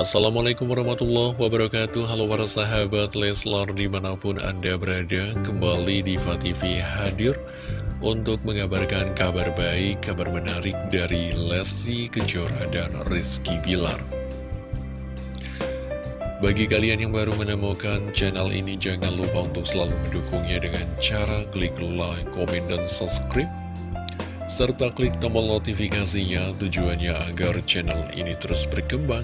Assalamualaikum warahmatullahi wabarakatuh. Halo para sahabat Leslar di mana pun anda berada Kembali di TV hadir Untuk mengabarkan kabar baik, kabar menarik dari Lesti Kejora dan Rizky Bilar. Bagi kalian yang baru menemukan channel ini Jangan lupa untuk selalu mendukungnya dengan cara klik like, komen, dan subscribe serta klik tombol notifikasinya tujuannya agar channel ini terus berkembang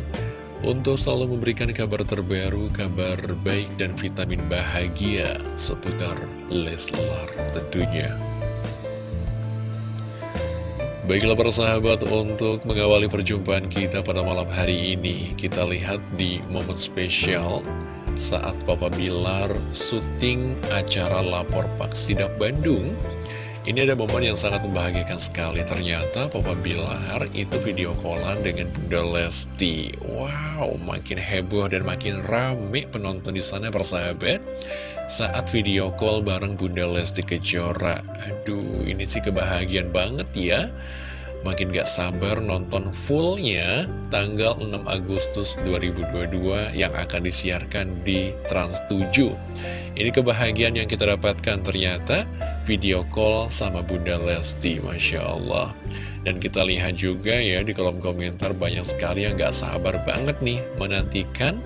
untuk selalu memberikan kabar terbaru, kabar baik dan vitamin bahagia seputar Leslar tentunya. Baiklah para sahabat, untuk mengawali perjumpaan kita pada malam hari ini, kita lihat di momen spesial saat Papa Bilar syuting acara Lapor Pak Sidak Bandung ini ada momen yang sangat membahagiakan sekali. Ternyata Papa Bilar itu video callan dengan Bunda Lesti. Wow, makin heboh dan makin rame penonton di sana persahabat. Saat video call bareng Bunda Lesti Kejora. Aduh, ini sih kebahagiaan banget ya. Makin gak sabar nonton fullnya tanggal 6 Agustus 2022 yang akan disiarkan di Trans 7. Ini kebahagiaan yang kita dapatkan ternyata video call sama Bunda Lesti, Masya Allah. Dan kita lihat juga ya di kolom komentar banyak sekali yang gak sabar banget nih menantikan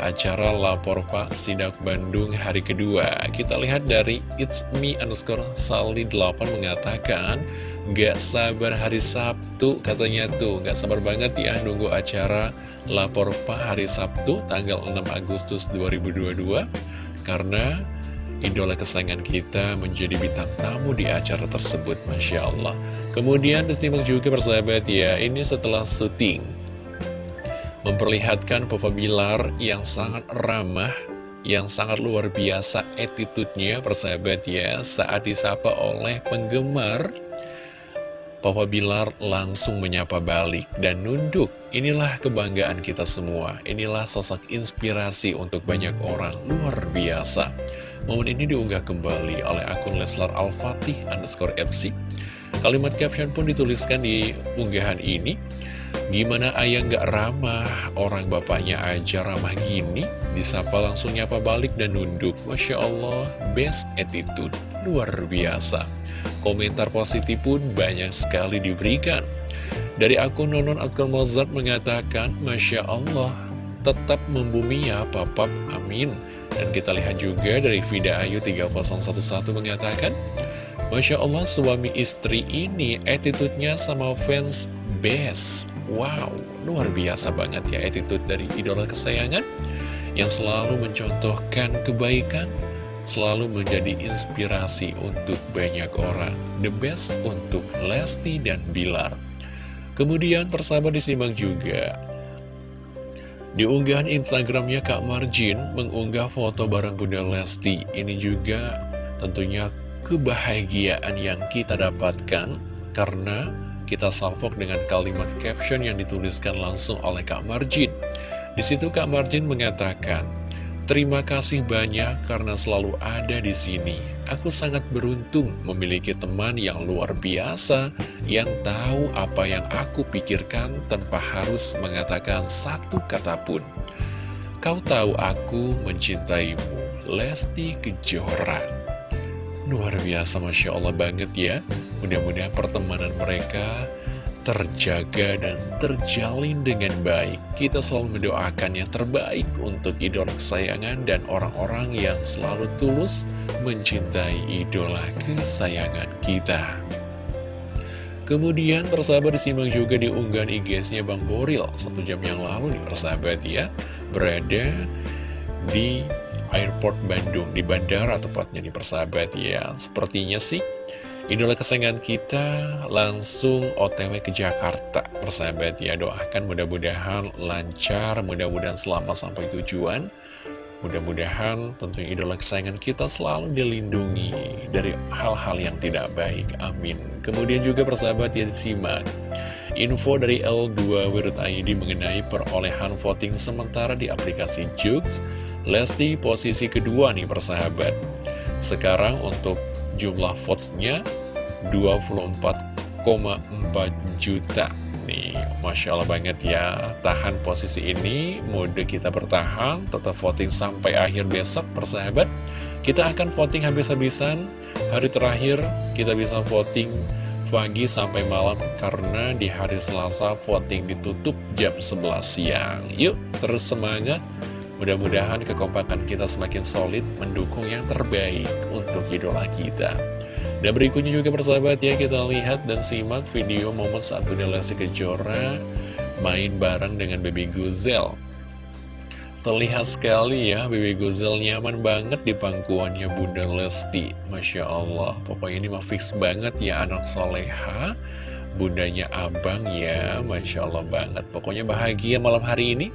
acara Lapor Pak Sidak Bandung hari kedua. Kita lihat dari It's Me underscore Sali 8 mengatakan Gak sabar hari Sabtu katanya tuh. Gak sabar banget ya nunggu acara Lapor Pak hari Sabtu tanggal 6 Agustus 2022 Karena idola kesayangan kita menjadi bintang tamu di acara tersebut Masya Allah. Kemudian disimak juga persahabat ya Ini setelah syuting memperlihatkan Papa Bilar yang sangat ramah, yang sangat luar biasa attitude-nya persahabat ya, saat disapa oleh penggemar, Papa Bilar langsung menyapa balik dan nunduk. Inilah kebanggaan kita semua, inilah sosok inspirasi untuk banyak orang, luar biasa. Momen ini diunggah kembali oleh akun Leslar Al-Fatih underscore MC. Kalimat caption pun dituliskan di unggahan ini. Gimana ayah nggak ramah, orang bapaknya aja ramah gini, disapa langsung nyapa balik dan nunduk. Masya Allah, best attitude, luar biasa. Komentar positif pun banyak sekali diberikan. Dari akun Nonon Atkal Mozart mengatakan, Masya Allah, tetap membumi ya papap, amin. Dan kita lihat juga dari Vida Ayu 3011 mengatakan, Masya Allah suami istri ini attitude-nya sama fans best. Wow, luar biasa banget ya attitude dari idola kesayangan Yang selalu mencontohkan kebaikan Selalu menjadi inspirasi untuk banyak orang The best untuk Lesti dan Bilar. Kemudian persahabat disimak juga. Di unggahan Instagramnya Kak Marjin mengunggah foto bareng Bunda Lesti. Ini juga tentunya kebahagiaan yang kita dapatkan Karena kita salvok dengan kalimat caption yang dituliskan langsung oleh Kak Marjin. Di situ Kak Marjin mengatakan, Terima kasih banyak karena selalu ada di sini. Aku sangat beruntung memiliki teman yang luar biasa, yang tahu apa yang aku pikirkan tanpa harus mengatakan satu kata pun. Kau tahu aku mencintaimu, Lesti Kejora. Luar biasa Masya Allah banget ya. Mudah-mudahan pertemanan mereka terjaga dan terjalin dengan baik. Kita selalu mendoakan yang terbaik untuk idola kesayangan dan orang-orang yang selalu tulus mencintai idola kesayangan kita. Kemudian persahabat disimak juga di unggahan IG-nya Bang Boril. Satu jam yang lalu nih persahabat ya Berada di Airport Bandung di bandara tepatnya di persahabat ya. Sepertinya sih idola kesayangan kita langsung otw ke Jakarta persahabat ya. Doakan mudah-mudahan lancar mudah-mudahan selamat sampai tujuan. Mudah-mudahan tentunya idola kesayangan kita selalu dilindungi dari hal-hal yang tidak baik. Amin. Kemudian juga persahabat ya disimak info dari L2 Wirut ID mengenai perolehan voting sementara di aplikasi Jux. Lesti posisi kedua nih persahabat. Sekarang untuk jumlah votes-nya 24,4 juta. Ini Masya Allah banget ya Tahan posisi ini Mode kita bertahan Tetap voting sampai akhir besok persahabat. Kita akan voting habis-habisan Hari terakhir kita bisa voting pagi sampai malam Karena di hari Selasa voting ditutup jam 11 siang Yuk terus semangat Mudah-mudahan kekompakan kita semakin solid mendukung yang terbaik untuk idola kita. Dan berikutnya juga persahabat ya kita lihat dan simak video momen saat Bunda Lesti Kejora main bareng dengan Baby Guzel. Terlihat sekali ya Baby Guzel nyaman banget di pangkuannya Bunda Lesti. Masya Allah, pokoknya ini mah fix banget ya anak soleha. Bundanya abang ya, Masya Allah banget. Pokoknya bahagia malam hari ini.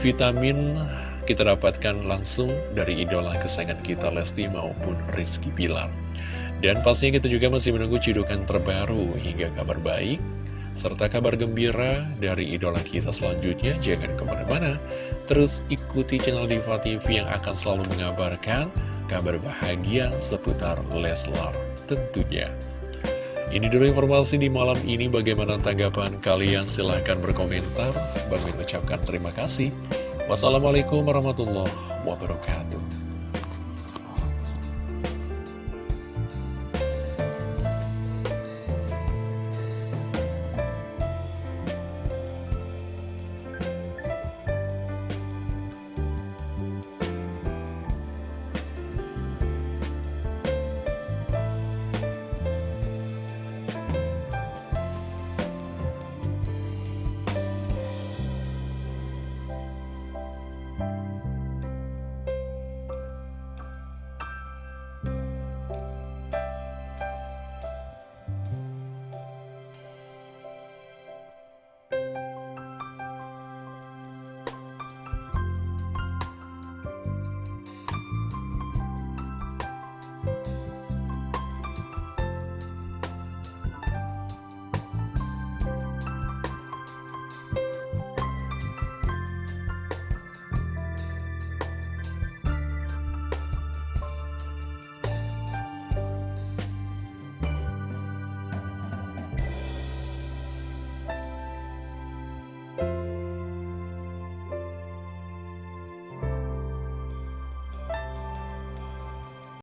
Vitamin kita dapatkan langsung dari idola kesayangan kita Lesti maupun Rizky Bilar. Dan pastinya kita juga masih menunggu cidukan terbaru hingga kabar baik, serta kabar gembira dari idola kita selanjutnya. Jangan ke mana-mana, terus ikuti channel Diva TV yang akan selalu mengabarkan kabar bahagia seputar Leslar tentunya. Ini dulu informasi di malam ini, bagaimana tanggapan kalian? Silahkan berkomentar. Bagi ucapkan terima kasih. Wassalamualaikum warahmatullahi wabarakatuh.